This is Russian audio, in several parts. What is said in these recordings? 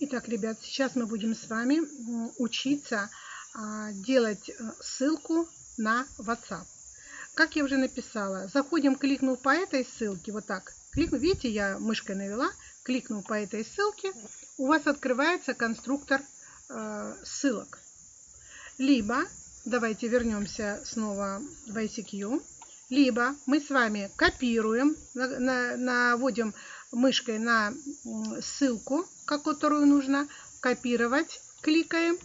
Итак, ребят, сейчас мы будем с вами учиться а, делать э, ссылку на WhatsApp. Как я уже написала, заходим, кликнув по этой ссылке, вот так, кликну, видите, я мышкой навела, кликнул по этой ссылке, у вас открывается конструктор э, ссылок. Либо, давайте вернемся снова в ICQ, либо мы с вами копируем, наводим мышкой на ссылку, которую нужно копировать, кликаем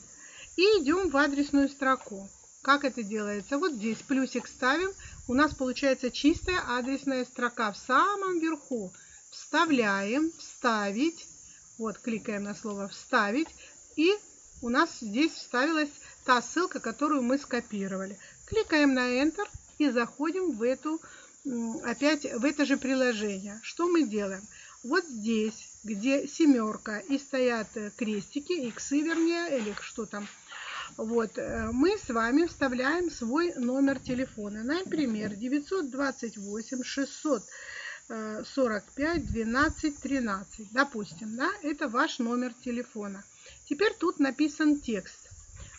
и идем в адресную строку. Как это делается? Вот здесь плюсик ставим, у нас получается чистая адресная строка в самом верху. Вставляем, вставить, вот кликаем на слово вставить и у нас здесь вставилась та ссылка, которую мы скопировали. Кликаем на Enter и заходим в эту опять в это же приложение. Что мы делаем? Вот здесь, где семерка и стоят э, крестики, иксы вернее, или что там, вот, э, мы с вами вставляем свой номер телефона. Например, 928 645 12 13. Допустим, да, это ваш номер телефона. Теперь тут написан текст.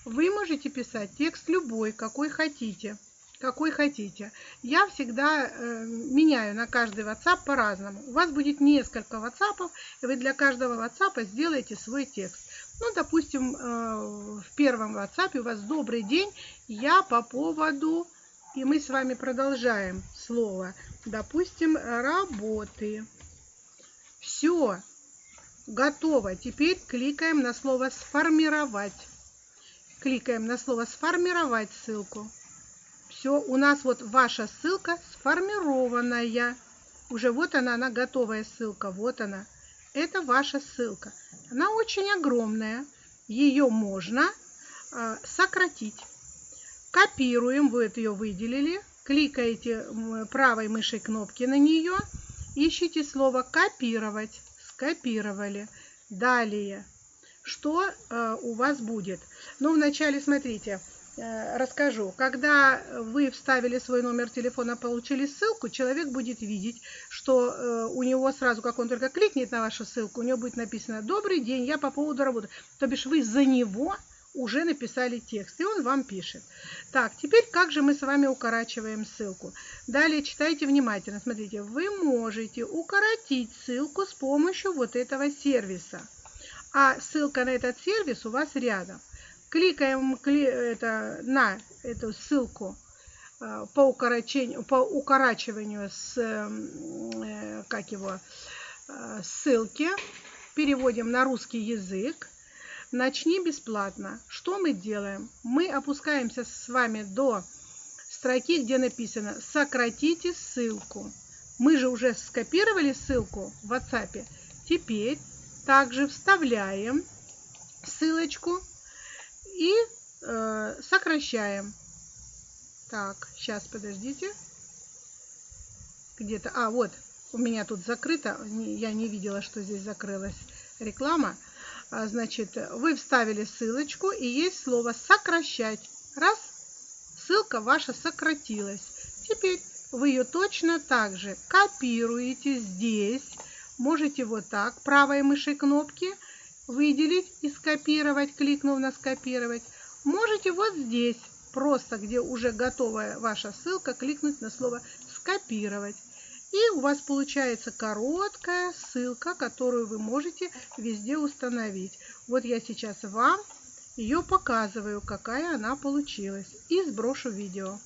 Вы можете писать текст любой, какой хотите какой хотите. Я всегда э, меняю на каждый WhatsApp по-разному. У вас будет несколько WhatsApp, и вы для каждого WhatsApp сделаете свой текст. Ну, допустим, э, в первом WhatsApp у вас «Добрый день, я по поводу...» И мы с вами продолжаем слово. Допустим, «работы». Все, готово. Теперь кликаем на слово «Сформировать». Кликаем на слово «Сформировать» ссылку все, у нас вот ваша ссылка сформированная. Уже вот она, она готовая ссылка, вот она. Это ваша ссылка. Она очень огромная. Ее можно э, сократить. Копируем, вы это ее выделили. Кликаете правой мышей кнопки на нее. Ищите слово «копировать». Скопировали. Далее. Что э, у вас будет? Ну, вначале, смотрите, расскажу. Когда вы вставили свой номер телефона, получили ссылку, человек будет видеть, что э, у него сразу, как он только кликнет на вашу ссылку, у него будет написано «Добрый день, я по поводу работы». То бишь вы за него уже написали текст, и он вам пишет. Так, теперь как же мы с вами укорачиваем ссылку? Далее читайте внимательно. Смотрите, вы можете укоротить ссылку с помощью вот этого сервиса. А ссылка на этот сервис у вас рядом кликаем это, на эту ссылку э, по, по укорачиванию с, э, как его, э, ссылки, переводим на русский язык. Начни бесплатно. Что мы делаем? Мы опускаемся с вами до строки, где написано «Сократите ссылку». Мы же уже скопировали ссылку в WhatsApp. Теперь также вставляем ссылочку и э, сокращаем. Так, сейчас, подождите. Где-то, а, вот, у меня тут закрыто, я не видела, что здесь закрылась реклама. А, значит, вы вставили ссылочку, и есть слово «сокращать». Раз, ссылка ваша сократилась. Теперь вы ее точно так же копируете здесь. Можете вот так, правой мышей кнопки – выделить и скопировать, кликнув на скопировать. Можете вот здесь, просто где уже готовая ваша ссылка, кликнуть на слово скопировать. И у вас получается короткая ссылка, которую вы можете везде установить. Вот я сейчас вам ее показываю, какая она получилась. И сброшу видео.